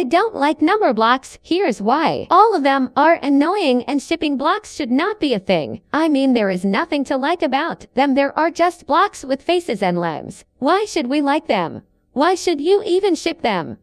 I don't like Numberblocks. Here's why. All of them are annoying and shipping blocks should not be a thing. I mean there is nothing to like about them. There are just blocks with faces and limbs. Why should we like them? Why should you even ship them?